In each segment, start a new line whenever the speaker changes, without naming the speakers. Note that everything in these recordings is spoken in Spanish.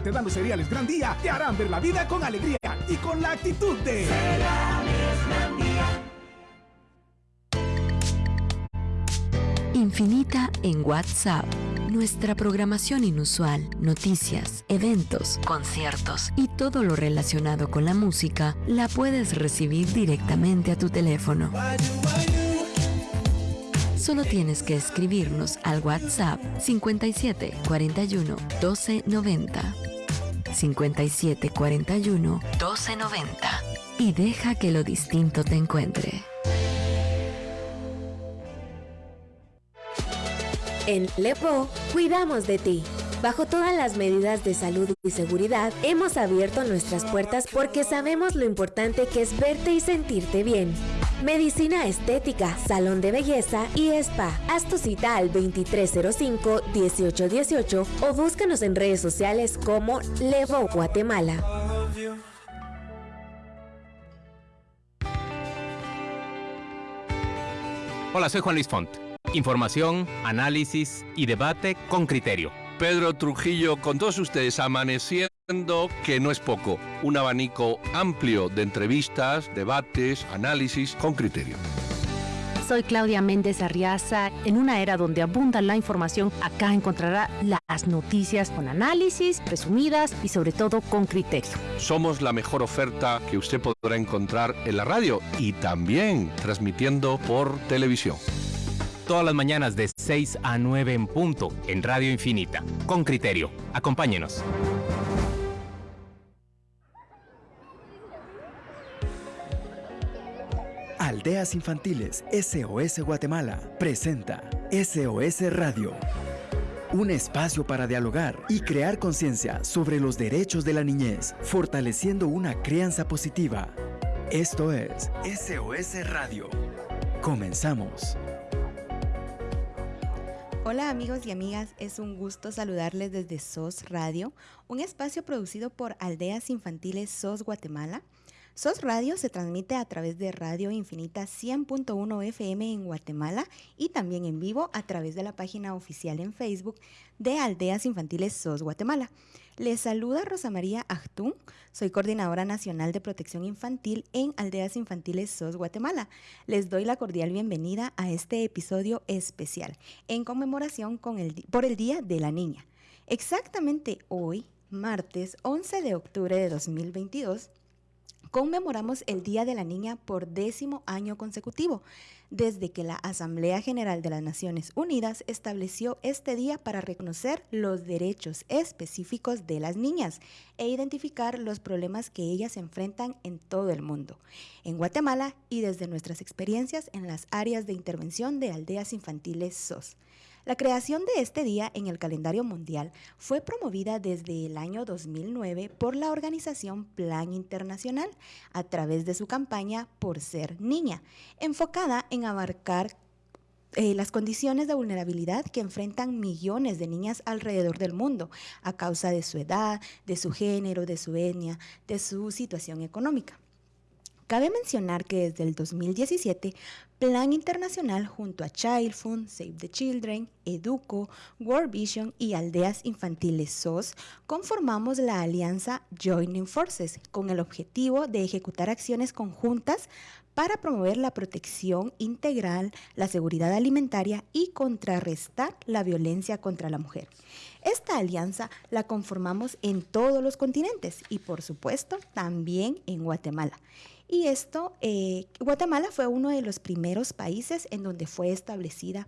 te dan los cereales Gran Día te harán ver la vida con alegría y con la actitud de...
Infinita en WhatsApp. Nuestra programación inusual, noticias, eventos, conciertos y todo lo relacionado con la música la puedes recibir directamente a tu teléfono. Solo tienes que escribirnos al WhatsApp 57 41 12 90. 57 41 12 90 y deja que lo distinto te encuentre.
En Lepo, cuidamos de ti. Bajo todas las medidas de salud y seguridad, hemos abierto nuestras puertas porque sabemos lo importante que es verte y sentirte bien. Medicina estética, salón de belleza y spa. Haz tu cita al 2305-1818 o búscanos en redes sociales como Levo Guatemala.
Hola, soy Juan Luis Font. Información, análisis y debate con criterio.
Pedro Trujillo con todos ustedes amaneciendo, que no es poco, un abanico amplio de entrevistas, debates, análisis con criterio.
Soy Claudia Méndez Arriaza. En una era donde abunda la información, acá encontrará las noticias con análisis, resumidas y sobre todo con criterio.
Somos la mejor oferta que usted podrá encontrar en la radio y también transmitiendo por televisión
todas las mañanas de 6 a 9 en punto en Radio Infinita. Con criterio. Acompáñenos.
Aldeas Infantiles SOS Guatemala presenta SOS Radio. Un espacio para dialogar y crear conciencia sobre los derechos de la niñez, fortaleciendo una crianza positiva. Esto es SOS Radio. Comenzamos.
Hola amigos y amigas, es un gusto saludarles desde SOS Radio, un espacio producido por Aldeas Infantiles SOS Guatemala. SOS Radio se transmite a través de Radio Infinita 100.1 FM en Guatemala y también en vivo a través de la página oficial en Facebook de Aldeas Infantiles SOS Guatemala. Les saluda Rosa María Achtún, soy coordinadora nacional de protección infantil en Aldeas Infantiles SOS Guatemala. Les doy la cordial bienvenida a este episodio especial en conmemoración con el, por el Día de la Niña. Exactamente hoy, martes 11 de octubre de 2022, conmemoramos el Día de la Niña por décimo año consecutivo, desde que la Asamblea General de las Naciones Unidas estableció este día para reconocer los derechos específicos de las niñas e identificar los problemas que ellas enfrentan en todo el mundo, en Guatemala y desde nuestras experiencias en las áreas de intervención de aldeas infantiles SOS. La creación de este día en el calendario mundial fue promovida desde el año 2009 por la organización Plan Internacional a través de su campaña Por Ser Niña, enfocada en abarcar eh, las condiciones de vulnerabilidad que enfrentan millones de niñas alrededor del mundo a causa de su edad, de su género, de su etnia, de su situación económica. Cabe mencionar que desde el 2017, Plan Internacional junto a Child Fund, Save the Children, Educo, World Vision y Aldeas Infantiles SOS conformamos la alianza Joining Forces con el objetivo de ejecutar acciones conjuntas para promover la protección integral, la seguridad alimentaria y contrarrestar la violencia contra la mujer. Esta alianza la conformamos en todos los continentes y por supuesto también en Guatemala. Y esto, eh, Guatemala fue uno de los primeros países en donde fue establecida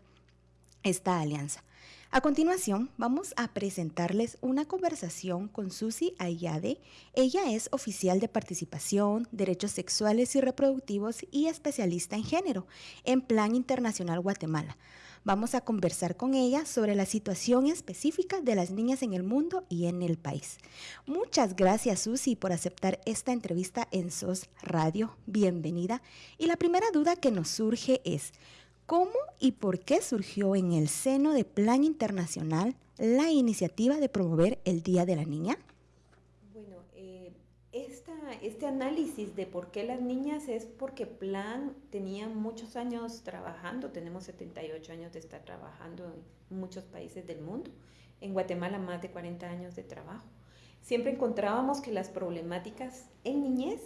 esta alianza. A continuación, vamos a presentarles una conversación con Susi Ayade. Ella es oficial de participación, derechos sexuales y reproductivos y especialista en género en Plan Internacional Guatemala. Vamos a conversar con ella sobre la situación específica de las niñas en el mundo y en el país. Muchas gracias Susi por aceptar esta entrevista en SOS Radio. Bienvenida. Y la primera duda que nos surge es, ¿cómo y por qué surgió en el seno de Plan Internacional la iniciativa de promover el Día de la Niña?
Este análisis de por qué las niñas es porque Plan tenía muchos años trabajando, tenemos 78 años de estar trabajando en muchos países del mundo, en Guatemala más de 40 años de trabajo. siempre encontrábamos que las problemáticas en niñez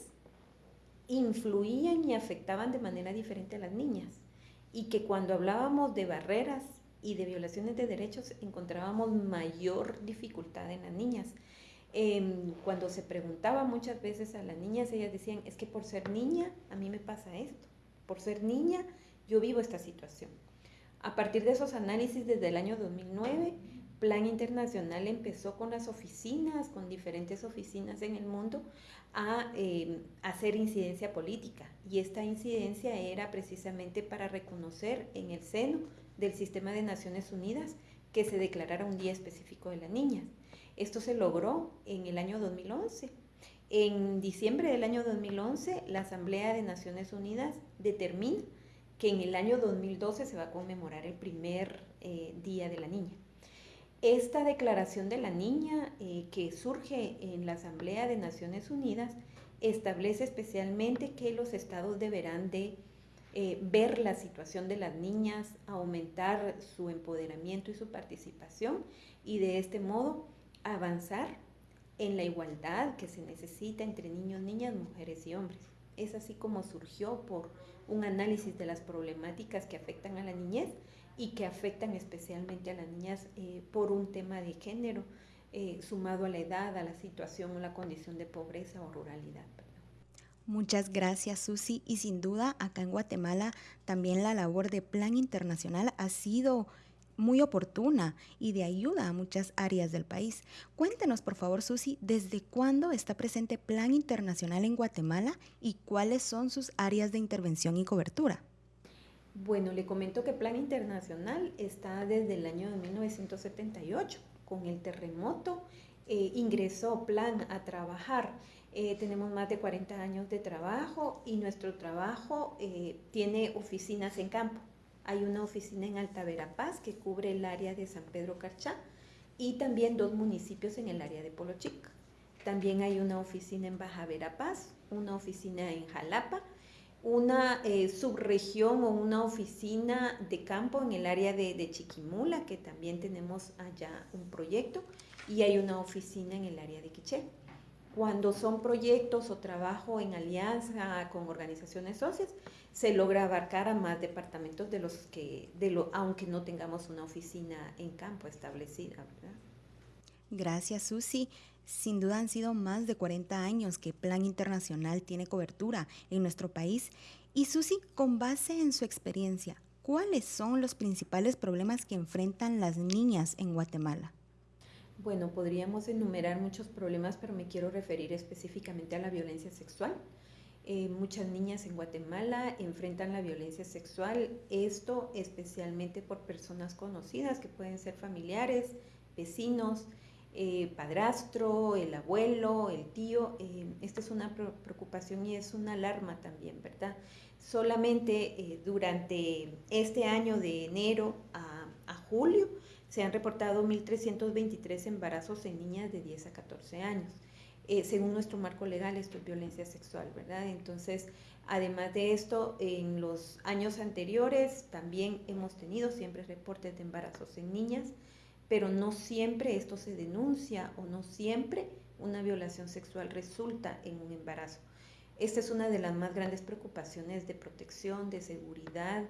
influían y afectaban de manera diferente a las niñas y que cuando hablábamos de barreras y de violaciones de derechos encontrábamos mayor dificultad en las niñas. Em, cuando se preguntaba muchas veces a las niñas, ellas decían, es que por ser niña a mí me pasa esto, por ser niña yo vivo esta situación. A partir de esos análisis desde el año 2009, Plan Internacional empezó con las oficinas, con diferentes oficinas en el mundo, a eh, hacer incidencia política. Y esta incidencia era precisamente para reconocer en el seno del sistema de Naciones Unidas que se declarara un día específico de las niñas. Esto se logró en el año 2011. En diciembre del año 2011, la Asamblea de Naciones Unidas determina que en el año 2012 se va a conmemorar el primer eh, Día de la Niña. Esta declaración de la niña eh, que surge en la Asamblea de Naciones Unidas establece especialmente que los estados deberán de eh, ver la situación de las niñas, aumentar su empoderamiento y su participación y de este modo avanzar en la igualdad que se necesita entre niños, niñas, mujeres y hombres. Es así como surgió por un análisis de las problemáticas que afectan a la niñez y que afectan especialmente a las niñas eh, por un tema de género, eh, sumado a la edad, a la situación o la condición de pobreza o ruralidad.
Muchas gracias Susi y sin duda acá en Guatemala también la labor de Plan Internacional ha sido muy oportuna y de ayuda a muchas áreas del país. Cuéntenos, por favor, Susi, ¿desde cuándo está presente Plan Internacional en Guatemala y cuáles son sus áreas de intervención y cobertura?
Bueno, le comento que Plan Internacional está desde el año de 1978. Con el terremoto eh, ingresó Plan a trabajar. Eh, tenemos más de 40 años de trabajo y nuestro trabajo eh, tiene oficinas en campo. Hay una oficina en Alta Verapaz que cubre el área de San Pedro Carchá y también dos municipios en el área de Polochic. También hay una oficina en Baja Verapaz, una oficina en Jalapa, una eh, subregión o una oficina de campo en el área de, Chiquimula, que también tenemos allá un proyecto, y hay una oficina en el área de Quiché. Cuando son proyectos o trabajo en alianza con organizaciones socias, se logra abarcar a más departamentos de los que, de lo, aunque no tengamos una oficina en campo establecida. ¿verdad?
Gracias, Susi. Sin duda han sido más de 40 años que Plan Internacional tiene cobertura en nuestro país. Y Susi, con base en su experiencia, ¿cuáles son los principales problemas que enfrentan las niñas en Guatemala?
Bueno, podríamos enumerar muchos problemas, pero me quiero referir específicamente a la violencia sexual. Eh, muchas niñas en Guatemala enfrentan la violencia sexual, esto especialmente por personas conocidas que pueden ser familiares, vecinos, eh, padrastro, el abuelo, el tío. Eh, esta es una preocupación y es una alarma también, ¿verdad? Solamente durante este año de enero a, a julio se han reportado 1.323 embarazos en niñas de 10 a 14 años. Eh, según nuestro marco legal, esto es violencia sexual, ¿verdad? Entonces, además de esto, en los años anteriores también hemos tenido siempre reportes de embarazos en niñas, pero no siempre esto se denuncia o no siempre una violación sexual resulta en un embarazo. Esta es una de las más grandes preocupaciones de protección, de seguridad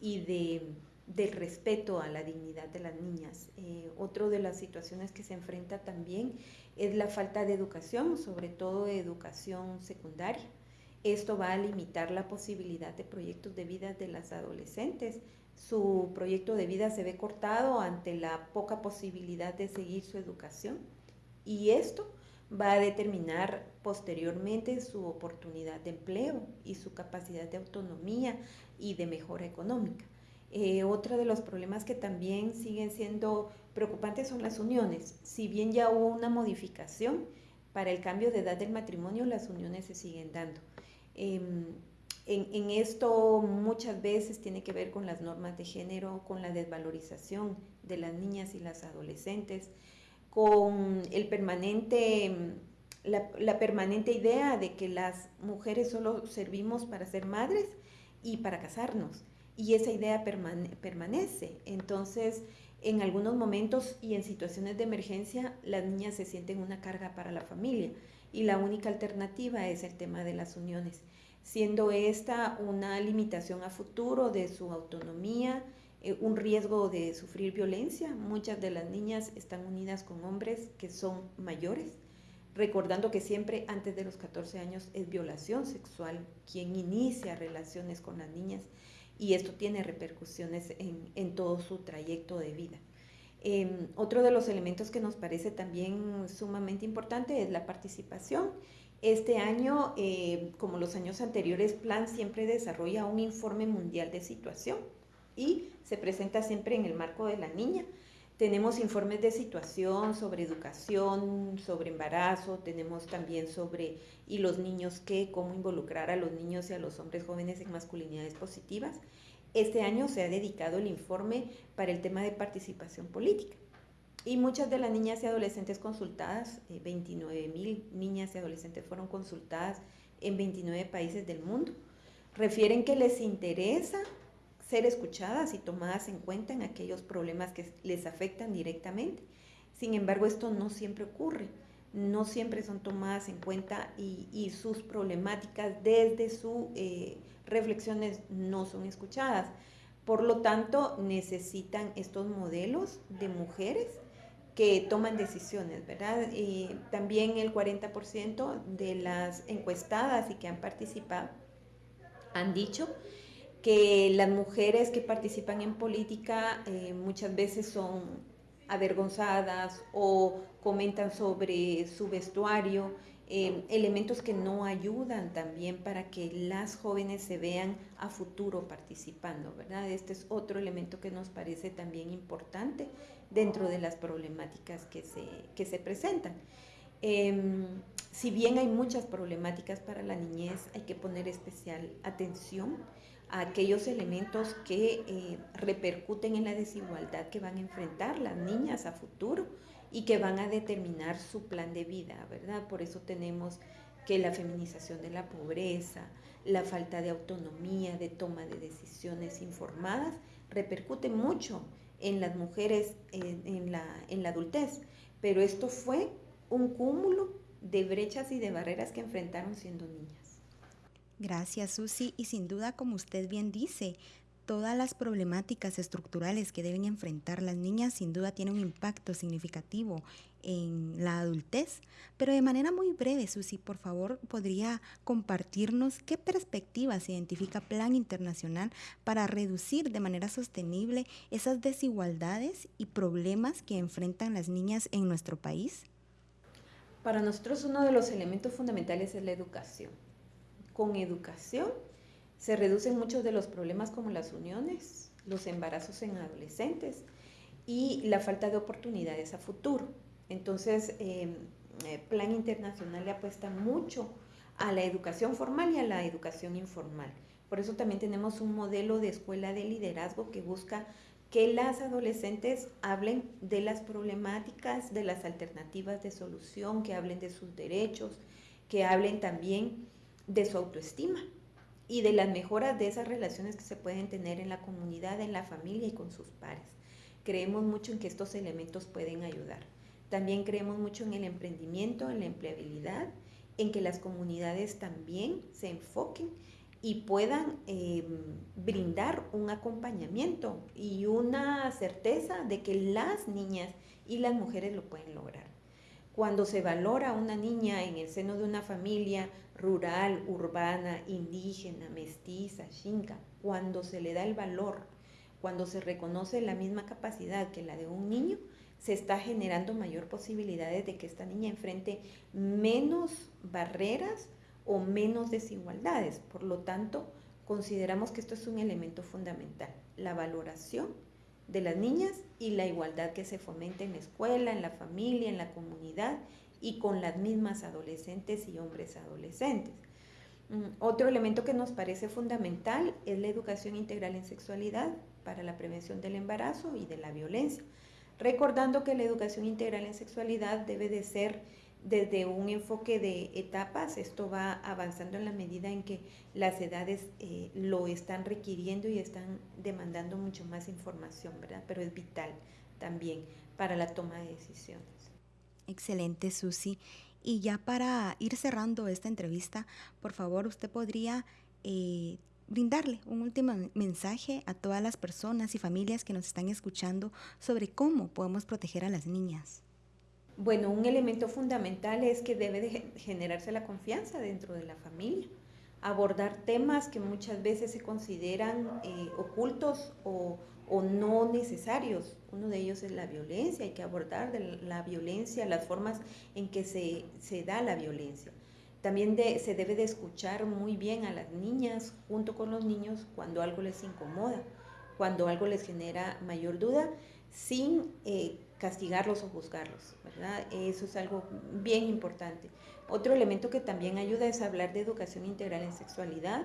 y de del respeto a la dignidad de las niñas. Eh, otro de las situaciones que se enfrenta también es la falta de educación, sobre todo de educación secundaria. Esto va a limitar la posibilidad de proyectos de vida de las adolescentes. Su proyecto de vida se ve cortado ante la poca posibilidad de seguir su educación y esto va a determinar posteriormente su oportunidad de empleo y su capacidad de autonomía y de mejora económica. Eh, otro de los problemas que también siguen siendo preocupantes son las uniones. Si bien ya hubo una modificación para el cambio de edad del matrimonio, las uniones se siguen dando. Em, en, esto muchas veces tiene que ver con las normas de género, con la desvalorización de las niñas y las adolescentes, con el permanente, la, la permanente idea de que las mujeres solo servimos para ser madres y para casarnos y esa idea permanece. Entonces, En algunos momentos y en situaciones de emergencia, las niñas se sienten una carga para la familia y la única alternativa es el tema de las uniones, siendo esta una limitación a futuro de su autonomía, eh, un riesgo de sufrir violencia. Muchas de las niñas están unidas con hombres que son mayores, recordando que siempre antes de los 14 años es violación sexual quien inicia relaciones con las niñas y esto tiene repercusiones en, todo su trayecto de vida. Em, otro de los elementos que nos parece también sumamente importante es la participación. Este año, eh, como los años anteriores, Plan siempre desarrolla un informe mundial de situación y se presenta siempre en el marco de la niña. Tenemos informes de situación sobre educación, sobre embarazo, tenemos también sobre y los niños qué, cómo involucrar a los niños y a los hombres jóvenes en masculinidades positivas. Este año se ha dedicado el informe para el tema de participación política. Y muchas de las niñas y adolescentes consultadas, 29 eh, mil niñas y adolescentes fueron consultadas en 29 países del mundo, refieren que les interesa ser escuchadas y tomadas en cuenta en aquellos problemas que les afectan directamente. Sin embargo, esto no siempre ocurre, no siempre son tomadas en cuenta y, sus problemáticas desde sus eh, reflexiones no son escuchadas. Por lo tanto, necesitan estos modelos de mujeres que toman decisiones, ¿verdad? Y también el 40% de las encuestadas y que han participado han dicho que las mujeres que participan en política eh, muchas veces son avergonzadas o comentan sobre su vestuario, eh, elementos que no ayudan también para que las jóvenes se vean a futuro participando, ¿verdad? Este es otro elemento que nos parece también importante dentro de las problemáticas que se, que se presentan. Em, si bien hay muchas problemáticas para la niñez, hay que poner especial atención a aquellos elementos que eh, repercuten en la desigualdad que van a enfrentar las niñas a futuro y que van a determinar su plan de vida, ¿verdad? Por eso tenemos que la feminización de la pobreza, la falta de autonomía, de toma de decisiones informadas, repercute mucho en las mujeres en, la, en la adultez. Pero esto fue un cúmulo de brechas y de barreras que enfrentaron siendo niñas.
Gracias, Susi. Y sin duda, como usted bien dice, todas las problemáticas estructurales que deben enfrentar las niñas sin duda tienen un impacto significativo en la adultez. Pero de manera muy breve, Susi, por favor, podría compartirnos qué perspectivas identifica Plan Internacional para reducir de manera sostenible esas desigualdades y problemas que enfrentan las niñas en nuestro país.
Para nosotros uno de los elementos fundamentales es la educación con educación se reducen muchos de los problemas como las uniones, los embarazos en adolescentes y la falta de oportunidades a futuro. Entonces, eh, Plan Internacional le apuesta mucho a la educación formal y a la educación informal. Por eso también tenemos un modelo de escuela de liderazgo que busca que las adolescentes hablen de las problemáticas, de las alternativas de solución, que hablen de sus derechos, que hablen también de su autoestima y de las mejoras de esas relaciones que se pueden tener en la comunidad, en la familia y con sus pares. Creemos mucho en que estos elementos pueden ayudar. También creemos mucho en el emprendimiento, en la empleabilidad, en que las comunidades también se enfoquen y puedan em, brindar un acompañamiento y una certeza de que las niñas y las mujeres lo pueden lograr. Cuando se valora a una niña en el seno de una familia rural, urbana, indígena, mestiza, xinca, cuando se le da el valor, cuando se reconoce la misma capacidad que la de un niño, se está generando mayor posibilidades de que esta niña enfrente menos barreras o menos desigualdades. Por lo tanto, consideramos que esto es un elemento fundamental, la valoración de las niñas y la igualdad que se fomenta en la escuela, en la familia, en la comunidad y con las mismas adolescentes y hombres adolescentes. Mm, otro elemento que nos parece fundamental es la educación integral en sexualidad para la prevención del embarazo y de la violencia, recordando que la educación integral en sexualidad debe de ser desde un enfoque de etapas, esto va avanzando en la medida en que las edades eh, lo están requiriendo y están demandando mucho más información, ¿verdad? Pero es vital también para la toma de decisiones.
Excelente, Susi. Y ya para ir cerrando esta entrevista, por favor, usted podría eh, brindarle un último mensaje a todas las personas y familias que nos están escuchando sobre cómo podemos proteger a las niñas.
Bueno, un elemento fundamental es que debe de generarse la confianza dentro de la familia, abordar temas que muchas veces se consideran eh, ocultos o, no necesarios. Uno de ellos es la violencia, hay que abordar la violencia, las formas en que se, se da la violencia. También se debe de escuchar muy bien a las niñas junto con los niños cuando algo les incomoda, cuando algo les genera mayor duda, sin eh, castigarlos o juzgarlos, ¿verdad? Eso es algo bien importante. Otro elemento que también ayuda es hablar de educación integral en sexualidad.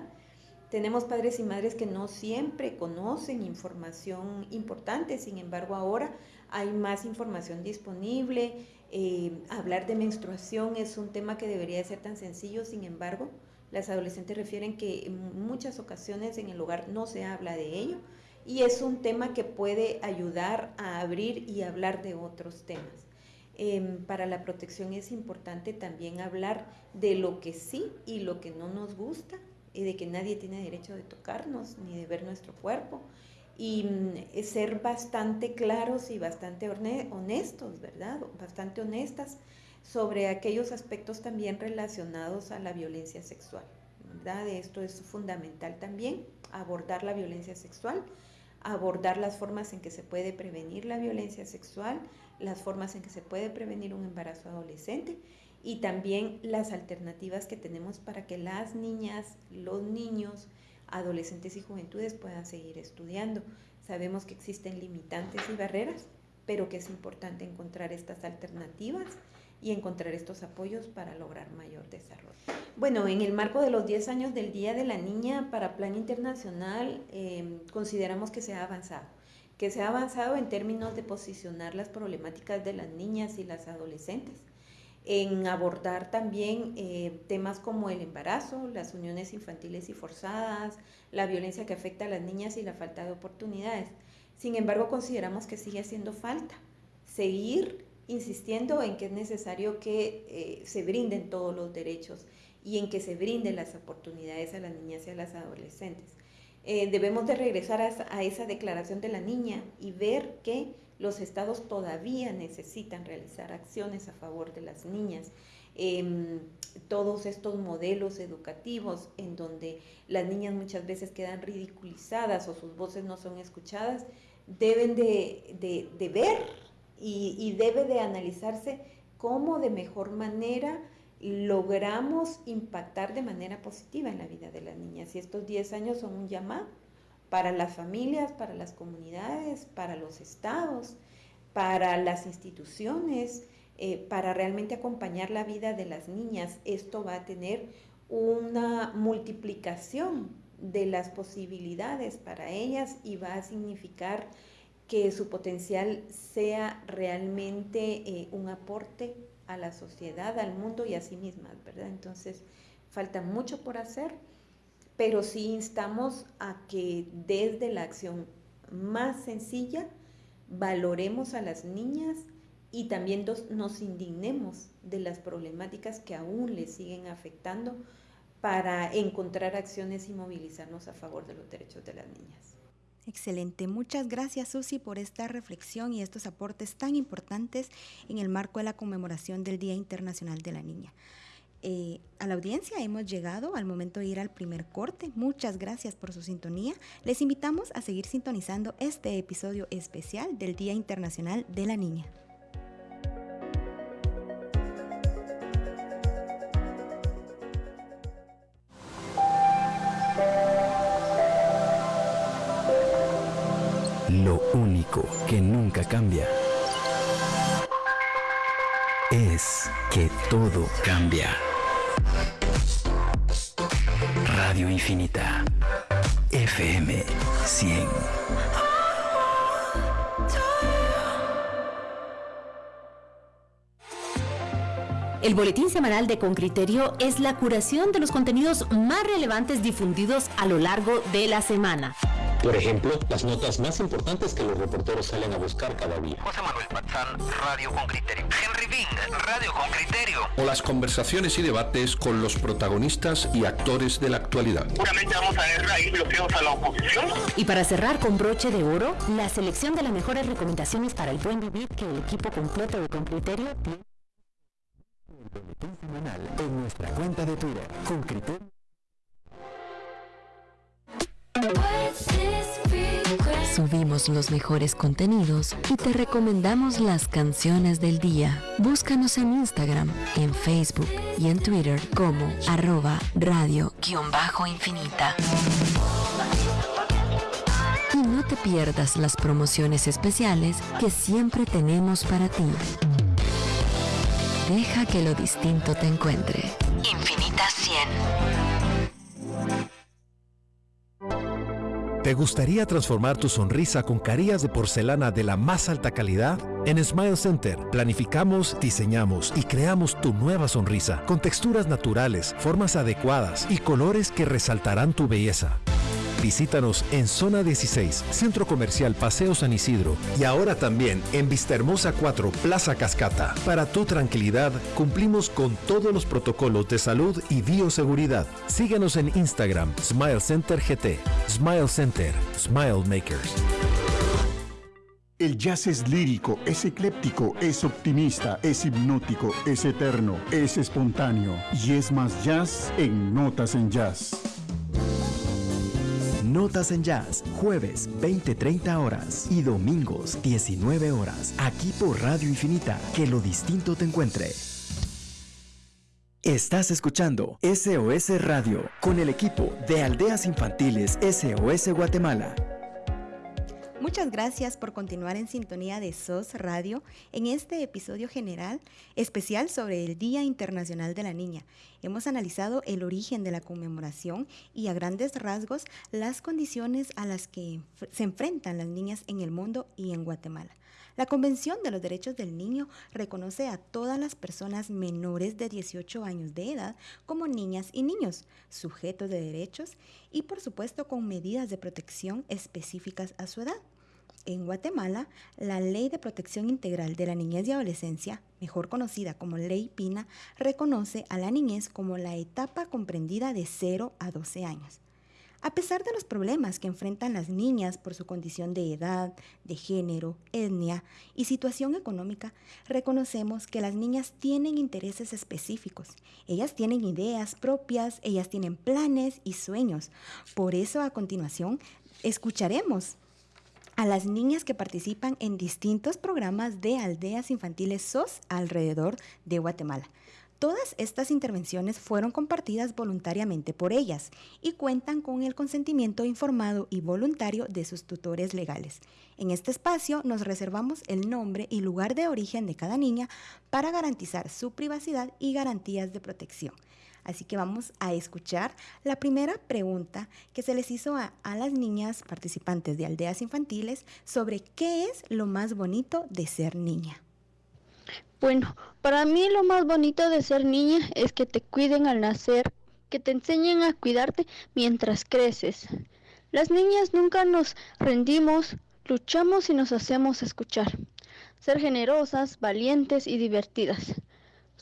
Tenemos padres y madres que no siempre conocen información importante, sin embargo ahora hay más información disponible, eh, hablar de menstruación es un tema que debería ser tan sencillo, sin embargo, las adolescentes refieren que en muchas ocasiones en el hogar no se habla de ello y es un tema que puede ayudar a abrir y hablar de otros temas. Em, para la protección es importante también hablar de lo que sí y lo que no nos gusta y de que nadie tiene derecho de tocarnos ni de ver nuestro cuerpo y mm, ser bastante claros y bastante honestos, ¿verdad? Bastante honestas sobre aquellos aspectos también relacionados a la violencia sexual, ¿verdad? Esto es fundamental también, abordar la violencia sexual, abordar las formas en que se puede prevenir la violencia sexual, las formas en que se puede prevenir un embarazo adolescente y también las alternativas que tenemos para que las niñas, los niños, adolescentes y juventudes puedan seguir estudiando. Sabemos que existen limitantes y barreras, pero que es importante encontrar estas alternativas y encontrar estos apoyos para lograr mayor desarrollo. Bueno, en el marco de los 10 años del Día de la Niña para Plan Internacional, em, consideramos que se ha avanzado, que se ha avanzado en términos de posicionar las problemáticas de las niñas y las adolescentes en abordar también eh, temas como el embarazo, las uniones infantiles y forzadas, la violencia que afecta a las niñas y la falta de oportunidades. Sin embargo, consideramos que sigue haciendo falta seguir insistiendo en que es necesario que eh, se brinden todos los derechos y en que se brinden las oportunidades a las niñas y a las adolescentes. Eh, debemos de regresar a esa declaración de la niña y ver que los estados todavía necesitan realizar acciones a favor de las niñas. Em, todos estos modelos educativos en donde las niñas muchas veces quedan ridiculizadas o sus voces no son escuchadas, deben de, ver y, debe de analizarse cómo de mejor manera logramos impactar de manera positiva en la vida de las niñas. Y estos 10 años son un llamado para las familias, para las comunidades, para los estados, para las instituciones, eh, para realmente acompañar la vida de las niñas. Esto va a tener una multiplicación de las posibilidades para ellas y va a significar que su potencial sea realmente eh, un aporte a la sociedad, al mundo y a sí mismas, ¿verdad? Entonces, falta mucho por hacer pero sí instamos a que desde la acción más sencilla valoremos a las niñas y también nos indignemos de las problemáticas que aún les siguen afectando para encontrar acciones y movilizarnos a favor de los derechos de las niñas.
Excelente, muchas gracias Susi por esta reflexión y estos aportes tan importantes en el marco de la conmemoración del Día Internacional de la Niña. Eh, a la audiencia hemos llegado al momento de ir al primer corte. Muchas gracias por su sintonía. Les invitamos a seguir sintonizando este episodio especial del Día Internacional de la Niña.
Lo único que nunca cambia es que todo cambia. Radio Infinita. FM 100.
El boletín semanal de Con Criterio es la curación de los contenidos más relevantes difundidos a lo largo de la semana.
Por ejemplo, las notas más importantes que los reporteros salen a buscar cada día.
José Manuel Patzán, Radio con Criterio. Henry Bing, Radio con Criterio.
O las conversaciones y debates con los protagonistas y actores de la actualidad.
Seguramente vamos a ver ahí bloqueos a la oposición.
Y para cerrar con broche de oro, la selección de las mejores recomendaciones para el buen vivir que el equipo completo de Con Criterio tiene
semanal en nuestra cuenta de Twitter. Con Criterio.
Subimos los mejores contenidos y te recomendamos las canciones del día. Búscanos en Instagram, en Facebook y en Twitter como arroba radio-infinita. Y no te pierdas las promociones especiales que siempre tenemos para ti. Deja que lo distinto te encuentre. Infinita 100.
¿Te gustaría transformar tu sonrisa con carillas de porcelana de la más alta calidad? En Smile Center planificamos, diseñamos y creamos tu nueva sonrisa con texturas naturales, formas adecuadas y colores que resaltarán tu belleza. Visítanos en Zona 16, Centro Comercial Paseo San Isidro y ahora también en Vistahermosa 4, Plaza Cascata. Para tu tranquilidad, cumplimos con todos los protocolos de salud y bioseguridad. Síguenos en Instagram, Smile Center GT. Smile Center, Smile Makers.
El jazz es lírico, es ecléptico, es optimista, es hipnótico, es eterno, es espontáneo y es más jazz en Notas en Jazz.
Notas en Jazz, jueves 20-30 horas y domingos 19 horas, aquí por Radio Infinita, que lo distinto te encuentre. Estás escuchando SOS Radio con el equipo de Aldeas Infantiles SOS Guatemala.
Muchas gracias por continuar en sintonía de SOS Radio en este episodio general especial sobre el Día Internacional de la Niña. Hemos analizado el origen de la conmemoración y a grandes rasgos las condiciones a las que se enfrentan las niñas en el mundo y en Guatemala. La Convención de los Derechos del Niño reconoce a todas las personas menores de 18 años de edad como niñas y niños, sujetos de derechos y por supuesto con medidas de protección específicas a su edad. En Guatemala, la Ley de Protección Integral de la Niñez y Adolescencia, mejor conocida como Ley PINA, reconoce a la niñez como la etapa comprendida de 0 a 12 años. A pesar de los problemas que enfrentan las niñas por su condición de edad, de género, etnia y situación económica, reconocemos que las niñas tienen intereses específicos. Ellas tienen ideas propias, ellas tienen planes y sueños. Por eso a continuación escucharemos a las niñas que participan en distintos programas de aldeas infantiles SOS alrededor de Guatemala. Todas estas intervenciones fueron compartidas voluntariamente por ellas y cuentan con el consentimiento informado y voluntario de sus tutores legales. En este espacio nos reservamos el nombre y lugar de origen de cada niña para garantizar su privacidad y garantías de protección. Así que vamos a escuchar la primera pregunta que se les hizo a, a, las niñas participantes de aldeas infantiles sobre qué es lo más bonito de ser niña.
Bueno, para mí lo más bonito de ser niña es que te cuiden al nacer, que te enseñen a cuidarte mientras creces. Las niñas nunca nos rendimos, luchamos y nos hacemos escuchar. Ser generosas, valientes y divertidas.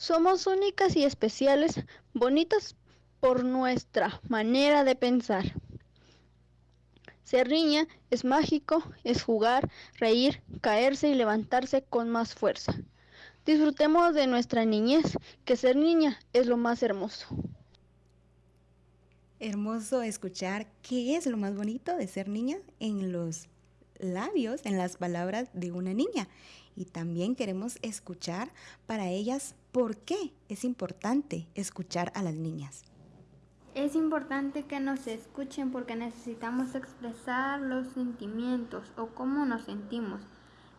Somos únicas y especiales, bonitas por nuestra manera de pensar. Ser niña es mágico, es jugar, reír, caerse y levantarse con más fuerza. Disfrutemos de nuestra niñez, que ser niña es lo más hermoso.
Hermoso escuchar qué es lo más bonito de ser niña en los labios, en las palabras de una niña. Y también queremos escuchar para ellas por qué es importante escuchar a las niñas.
Es importante que nos escuchen porque necesitamos expresar los sentimientos o cómo nos sentimos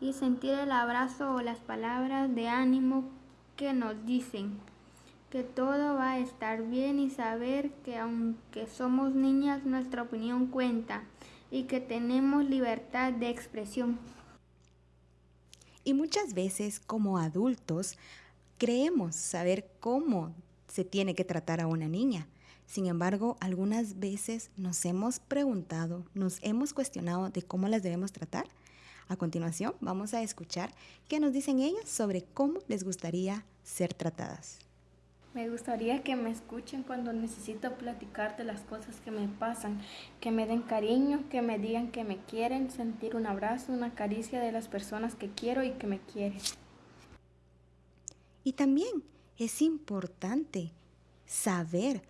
y sentir el abrazo o las palabras de ánimo que nos dicen que todo va a estar bien y saber que aunque somos niñas nuestra opinión cuenta y que tenemos libertad de expresión.
Y muchas veces como adultos creemos saber cómo se tiene que tratar a una niña. Sin embargo, algunas veces nos hemos preguntado, nos hemos cuestionado de cómo las debemos tratar. A continuación, vamos a escuchar qué nos dicen ellas sobre cómo les gustaría ser tratadas.
Me gustaría que me escuchen cuando necesito platicar de las cosas que me pasan, que me den cariño, que me digan que me quieren, sentir un abrazo, una caricia de las personas que quiero y que me quieren.
Y también es importante saber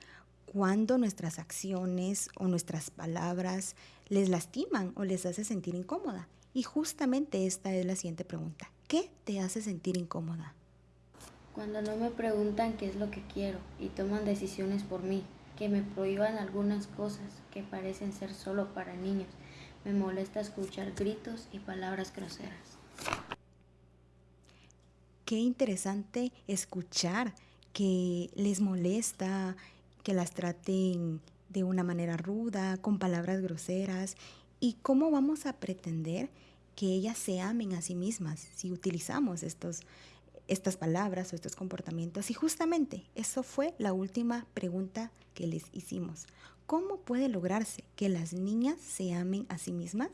cuando nuestras acciones o nuestras palabras les lastiman o les hace sentir incómoda. Y justamente esta es la siguiente pregunta. ¿Qué te hace sentir incómoda?
Cuando no me preguntan qué es lo que quiero y toman decisiones por mí, que me prohíban algunas cosas que parecen ser solo para niños. Me molesta escuchar gritos y palabras groseras.
Qué interesante escuchar que les molesta que las traten de una manera ruda, con palabras groseras. ¿Y cómo vamos a pretender que ellas se amen a sí mismas si utilizamos estos, estas palabras o estos comportamientos? Y justamente eso fue la última pregunta que les hicimos. ¿Cómo puede lograrse que las niñas se amen a sí mismas?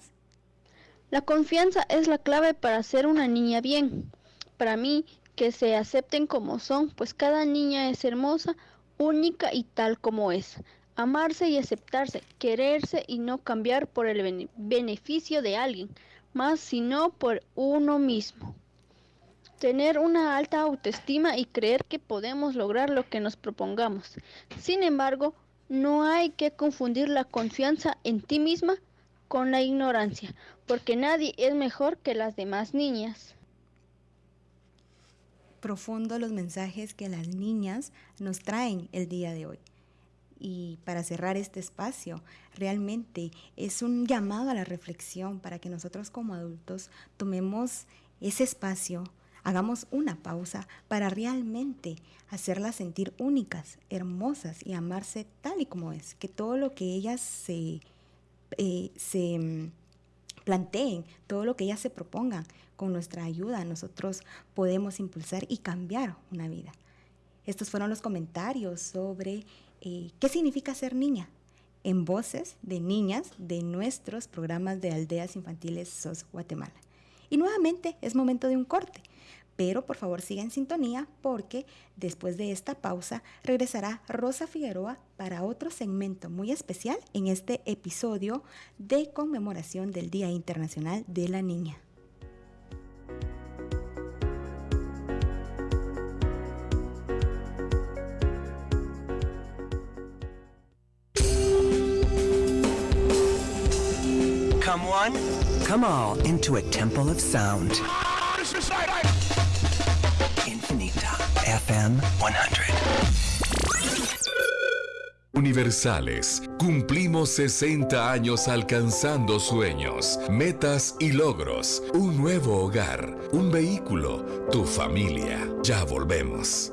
La confianza es la clave para ser una niña bien. Para mí, que se acepten como son, pues cada niña es hermosa, única y tal como es. Amarse y aceptarse, quererse y no cambiar por el beneficio de alguien, más sino por uno mismo. Tener una alta autoestima y creer que podemos lograr lo que nos propongamos. Sin embargo, no hay que confundir la confianza en ti misma con la ignorancia, porque nadie es mejor que las demás niñas
profundo los mensajes que las niñas nos traen el día de hoy. Y para cerrar este espacio, realmente es un llamado a la reflexión para que nosotros como adultos tomemos ese espacio, hagamos una pausa para realmente hacerlas sentir únicas, hermosas y amarse tal y como es, que todo lo que ellas se, eh, mm, planteen, todo lo que ellas se propongan, con nuestra ayuda nosotros podemos impulsar y cambiar una vida. Estos fueron los comentarios sobre eh, qué significa ser niña en voces de niñas de nuestros programas de aldeas infantiles SOS Guatemala. Y nuevamente es momento de un corte, pero por favor siga en sintonía porque después de esta pausa regresará Rosa Figueroa para otro segmento muy especial en este episodio de conmemoración del Día Internacional de la Niña.
Come one, come all into a temple of sound. FM 100.
Universales, cumplimos 60 años alcanzando sueños, metas y logros, un nuevo hogar, un vehículo, tu familia. Ya volvemos.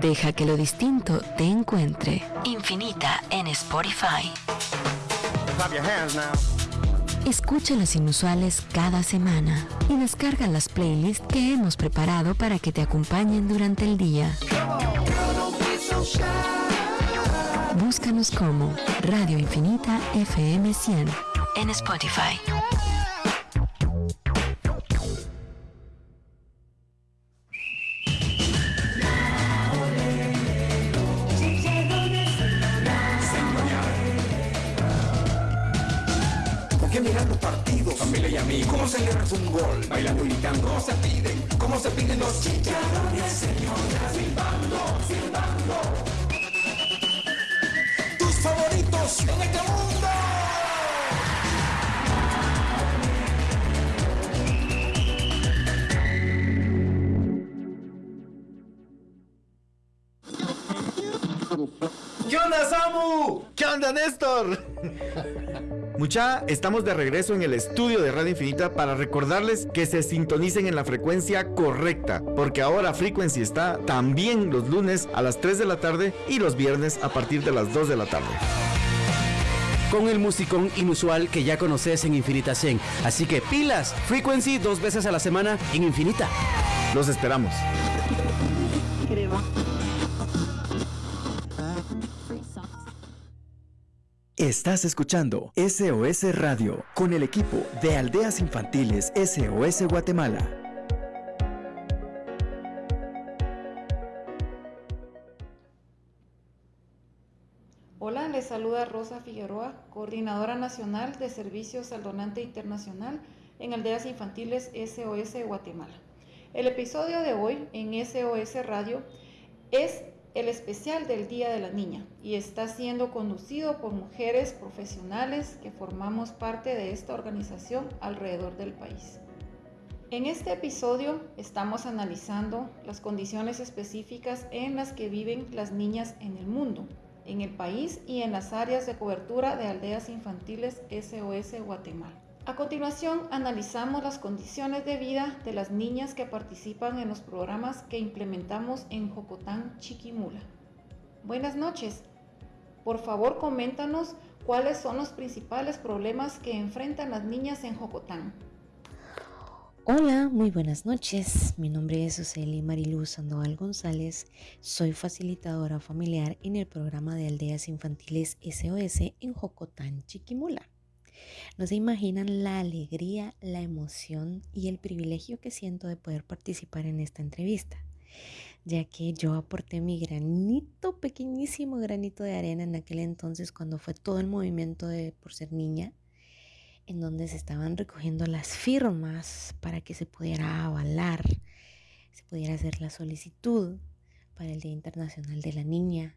Deja que lo distinto te encuentre. Infinita en Spotify. Escucha los inusuales cada semana y descarga las playlists que hemos preparado para que te acompañen durante el día. Búscanos como Radio Infinita FM 100 en Spotify.
Gol, bailando y gritando, cómo se piden, cómo se piden los chicharrones, señoras, silbando, silbando. Tus favoritos en este mundo.
¿Qué onda, Samu? ¿Qué onda, Néstor? Mucha, estamos de regreso en el estudio de Radio Infinita para recordarles que se sintonicen en la frecuencia correcta, porque ahora Frequency está también los lunes a las 3 de la tarde y los viernes a partir de las 2 de la tarde.
Con el musicón inusual que ya conoces en Infinita 100. Así que pilas, Frequency dos veces a la semana en Infinita.
Los esperamos.
Estás escuchando SOS Radio con el equipo de Aldeas Infantiles SOS Guatemala.
Hola, les saluda Rosa Figueroa, coordinadora nacional de Servicios al Donante Internacional en Aldeas Infantiles SOS Guatemala. El episodio de hoy en SOS Radio es el especial del Día de la Niña y está siendo conducido por mujeres profesionales que formamos parte de esta organización alrededor del país. En este episodio estamos analizando las condiciones específicas en las que viven las niñas en el mundo, en el país y en las áreas de cobertura de aldeas infantiles SOS Guatemala. A continuación, analizamos las condiciones de vida de las niñas que participan en los programas que implementamos en Jocotán, Chiquimula. Buenas noches. Por favor, coméntanos cuáles son los principales problemas que enfrentan las niñas en Jocotán.
Hola, muy buenas noches. Mi nombre es Suseli Mariluz Sandoval González. Soy facilitadora familiar en el programa de aldeas infantiles SOS en Jocotán, Chiquimula. No se imaginan la alegría, la emoción y el privilegio que siento de poder participar en esta entrevista, ya que yo aporté mi granito, pequeñísimo granito de arena en aquel entonces cuando fue todo el movimiento de por ser niña, en donde se estaban recogiendo las firmas para que se pudiera avalar, se pudiera hacer la solicitud para el Día Internacional de la Niña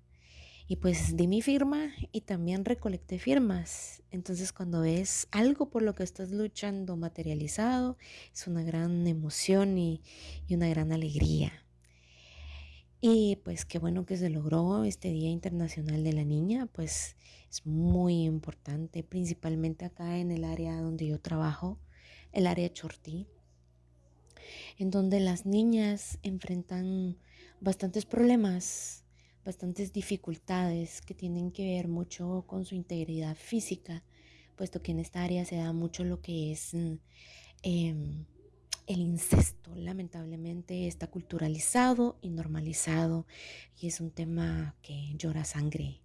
y pues di mi firma y también recolecté firmas. Entonces cuando ves algo por lo que estás luchando materializado, es una gran emoción y, y una gran alegría. Y pues qué bueno que se logró este Día Internacional de la Niña, pues es muy importante, principalmente acá en el área donde yo trabajo, el área Chortí, en donde las niñas enfrentan bastantes problemas bastantes dificultades que tienen que ver mucho con su integridad física, puesto que en esta área se da mucho lo que es mm, em, el incesto. Lamentablemente está culturalizado y normalizado y es un tema que llora sangre,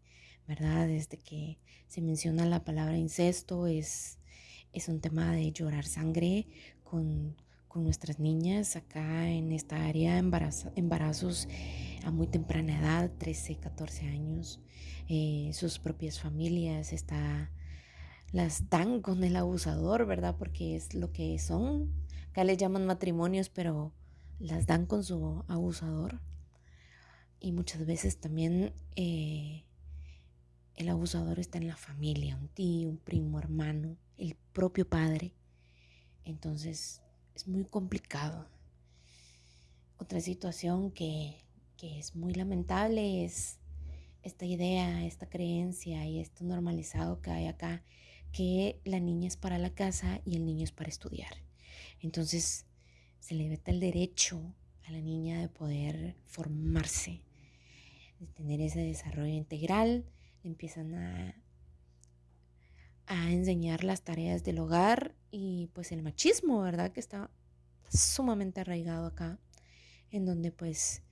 ¿verdad? Desde que se menciona la palabra incesto es, es un tema de llorar sangre con, con nuestras niñas acá en esta área, embarazos a muy temprana edad, 13, 14 años, eh, sus propias familias está, las dan con el abusador, ¿verdad? Porque es lo que son. Acá les llaman matrimonios, pero las dan con su abusador. Y muchas veces también eh, el abusador está en la familia, un tío, un primo, hermano, el propio padre. Entonces es muy complicado. Otra situación que que es muy lamentable es esta idea, esta creencia y esto normalizado que hay acá, que la niña es para la casa y el niño es para estudiar. Entonces se le veta el derecho a la niña de poder formarse, de tener ese desarrollo integral, empiezan a, a enseñar las tareas del hogar y pues el machismo, ¿verdad? Que está sumamente arraigado acá, en donde pues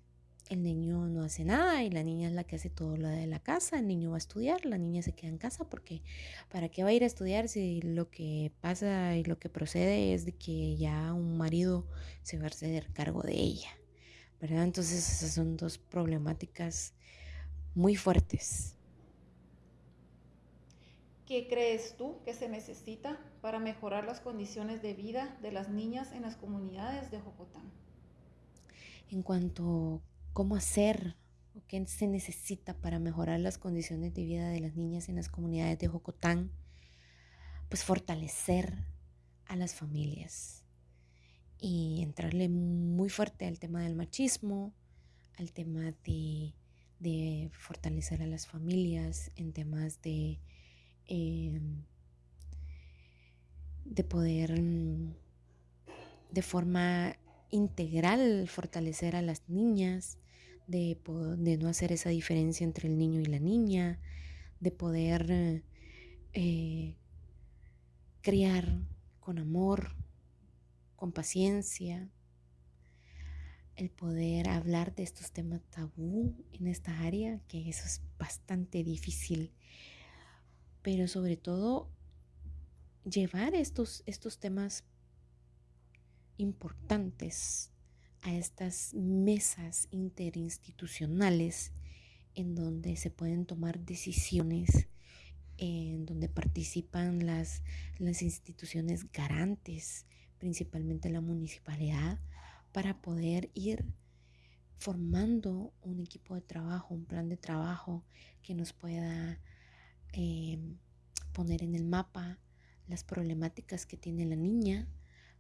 el niño no hace nada y la niña es la que hace todo lo de la casa, el niño va a estudiar, la niña se queda en casa porque ¿para qué va a ir a estudiar si lo que pasa y lo que procede es de que ya un marido se va a hacer cargo de ella? ¿Verdad? Entonces esas son dos problemáticas muy fuertes.
¿Qué crees tú que se necesita para mejorar las condiciones de vida de las niñas en las comunidades de Jocotán?
En cuanto cómo hacer o qué se necesita para mejorar las condiciones de vida de las niñas en las comunidades de Jocotán, pues fortalecer a las familias y entrarle muy fuerte al tema del machismo, al tema de, fortalecer a las familias, en temas de, em, de poder mm, de forma integral fortalecer a las niñas, de, no hacer esa diferencia entre el niño y la niña, de poder eh, criar con amor, con paciencia, el poder hablar de estos temas tabú en esta área, que eso es bastante difícil pero sobre todo llevar estos, estos temas importantes a estas mesas interinstitucionales en donde se pueden tomar decisiones, en donde participan las, las instituciones garantes, principalmente la municipalidad, para poder ir formando un equipo de trabajo, un plan de trabajo que nos pueda eh, poner en el mapa las problemáticas que tiene la niña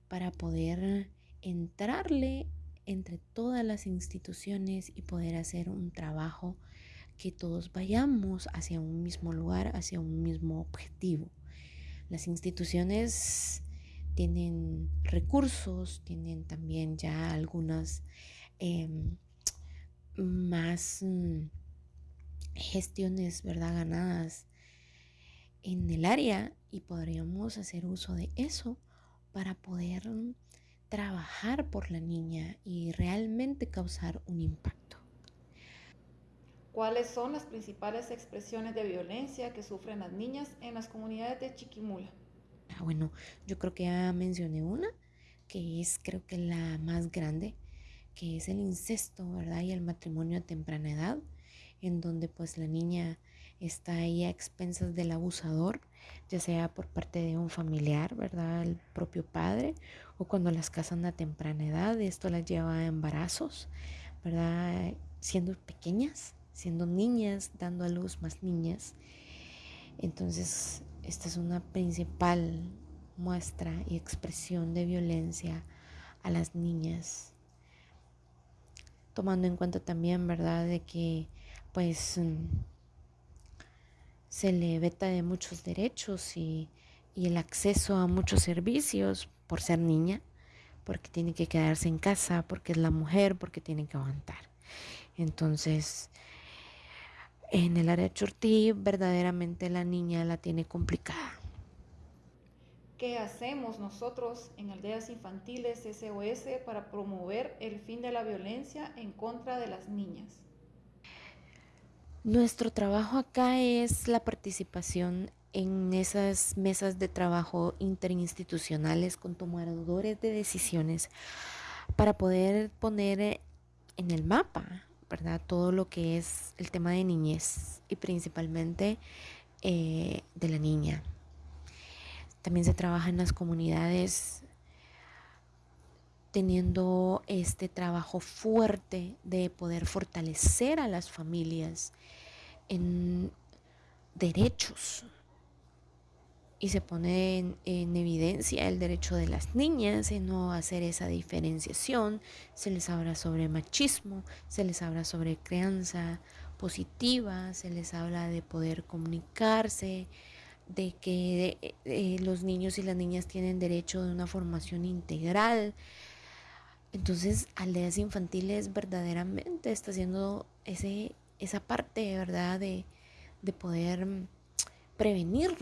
para poder entrarle entre todas las instituciones y poder hacer un trabajo que todos vayamos hacia un mismo lugar, hacia un mismo objetivo. Las instituciones tienen recursos, tienen también ya algunas em, más mm, gestiones, ¿verdad? Ganadas en el área y podríamos hacer uso de eso para poder trabajar por la niña y realmente causar un impacto.
¿Cuáles son las principales expresiones de violencia que sufren las niñas en las comunidades de Chiquimula?
Ah, bueno, yo creo que ya mencioné una, que es creo que la más grande, que es el incesto, ¿verdad? Y el matrimonio a temprana edad, en donde pues la niña está ahí a expensas del abusador, ya sea por parte de un familiar, ¿verdad? El propio padre, o cuando las casan a temprana edad, esto las lleva a embarazos, ¿verdad? Siendo pequeñas, siendo niñas, dando a luz más niñas. Entonces, esta es una principal muestra y expresión de violencia a las niñas tomando en cuenta también, ¿verdad?, de que pues mm, se le veta de muchos derechos y, el acceso a muchos servicios por ser niña, porque tiene que quedarse en casa, porque es la mujer, porque tiene que aguantar. Entonces, en el área Chortí, verdaderamente la niña la tiene complicada.
¿Qué hacemos nosotros en aldeas infantiles SOS para promover el fin de la violencia en contra de las niñas?
Nuestro trabajo acá es la participación en esas mesas de trabajo interinstitucionales con tomadores de decisiones para poder poner en el mapa, ¿verdad? Todo lo que es el tema de niñez y principalmente eh, de la niña. También se trabaja en las comunidades teniendo este trabajo fuerte de poder fortalecer a las familias en derechos. Y se pone en, evidencia el derecho de las niñas en no hacer esa diferenciación. Se les habla sobre machismo, se les habla sobre crianza positiva, se les habla de poder comunicarse, de que eh, los niños y las niñas tienen derecho de una formación integral, entonces, aldeas infantiles verdaderamente está haciendo ese, esa parte, ¿verdad? De, poder prevenir